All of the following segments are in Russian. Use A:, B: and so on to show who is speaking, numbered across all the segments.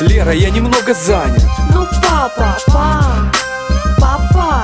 A: Лера, я немного занят.
B: Ну, папа, па, папа,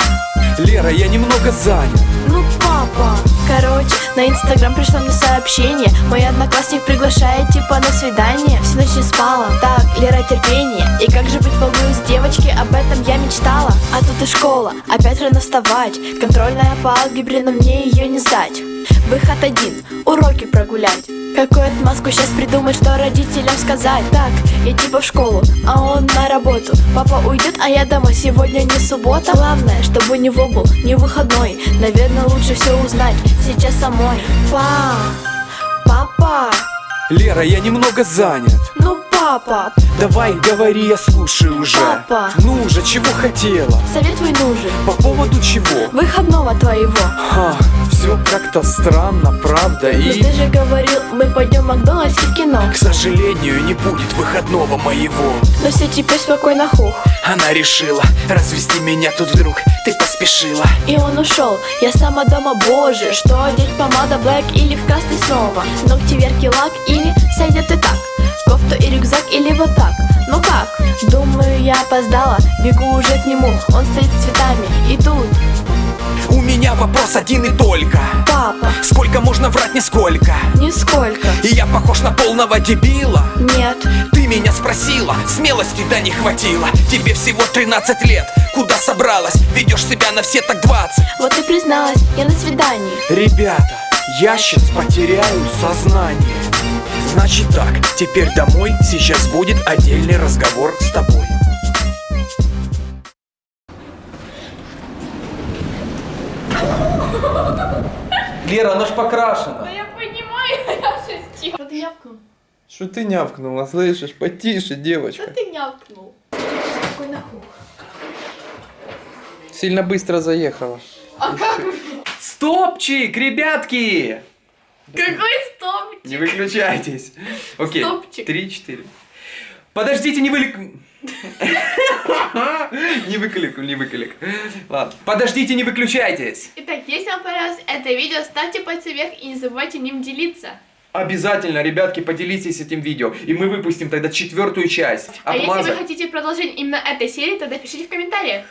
A: Лера, я немного занят.
B: ну, папа. Короче, на инстаграм пришло мне сообщение. Мой одноклассник приглашает типа на свидание. Всю ночь не спала. Так, Лера, терпение. И как же быть волнуюсь девочки, об этом я мечтала. А тут и школа, опять рано вставать. Контрольная по алгебре, но мне ее не сдать Выход один, уроки прогулять. Какую отмазку сейчас придумать, что родителям сказать? Так, я типа в школу, а он на работу. Папа уйдет, а я домой, сегодня не суббота. Главное, чтобы не в был, не выходной. Наверное, лучше все узнать сейчас самой. Па, папа,
A: Лера, я немного занят.
B: ну папа.
A: Давай, говори, я слушаю уже.
B: Папа.
A: Ну же, чего хотела?
B: Совет твой нужен,
A: По поводу чего?
B: выходного твоего.
A: Ха, все как-то странно, правда?
B: Но
A: И,
B: ты же говорил, мы пойдем в Макдональдс и в кино
A: к сожалению, не будет выходного моего.
B: Но все теперь спокойно хух
A: Она решила развести меня тут вдруг. Ты поспешила.
B: И он ушел, я сама дома, боже Что одеть, помада блэк или в красный снова Ногти, верки, лак или сойдет и так Кофту и рюкзак или вот так Ну как? Думаю, я опоздала Бегу уже к нему, он стоит
A: вопрос один и только.
B: папа,
A: Сколько можно врать, нисколько?
B: нисколько
A: И я похож на полного дебила.
B: Нет,
A: Ты меня спросила, смелости да не хватило Тебе всего 13 лет, куда собралась? Ведешь себя на все так 20
B: вот и призналась, я на свидании
A: Ребята, я сейчас потеряю сознание Значит так, теперь домой, сейчас будет отдельный разговор с тобой Лера, она ж покрашена
B: я понимаю, я шестил Что ты няпкнул?
A: Что ты нявкнула, слышишь? Потише, девочка
B: ты няпкнул? Спокойно хух
A: Сильно быстро заехала
B: А как?
A: Стопчик, ребятки!
B: Какой стоп?
A: Не выключайтесь. Окей.
B: Стопчик.
A: Подождите, не вылек... Не выклик, не выклик. Ладно. Подождите, не выключайтесь.
B: Итак, если вам понравилось это видео, ставьте пальцы вверх и не забывайте ним делиться.
A: Обязательно, ребятки, поделитесь этим видео. И мы выпустим тогда четвертую часть.
B: А если вы
A: Отмазок.
B: хотите продолжение именно этой серии, тогда пишите в комментариях.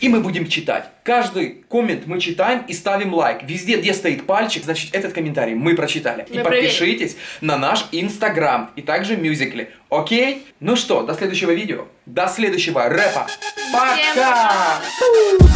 A: И мы будем читать. Каждый коммент мы читаем и ставим лайк. Везде, где стоит пальчик, значит, этот комментарий мы прочитали. И
B: Мы
A: подпишитесь на наш инстаграм и также мюзикли. Окей? Ну что, до следующего видео. До следующего рэпа.
B: Всем
A: Пока!
B: пока!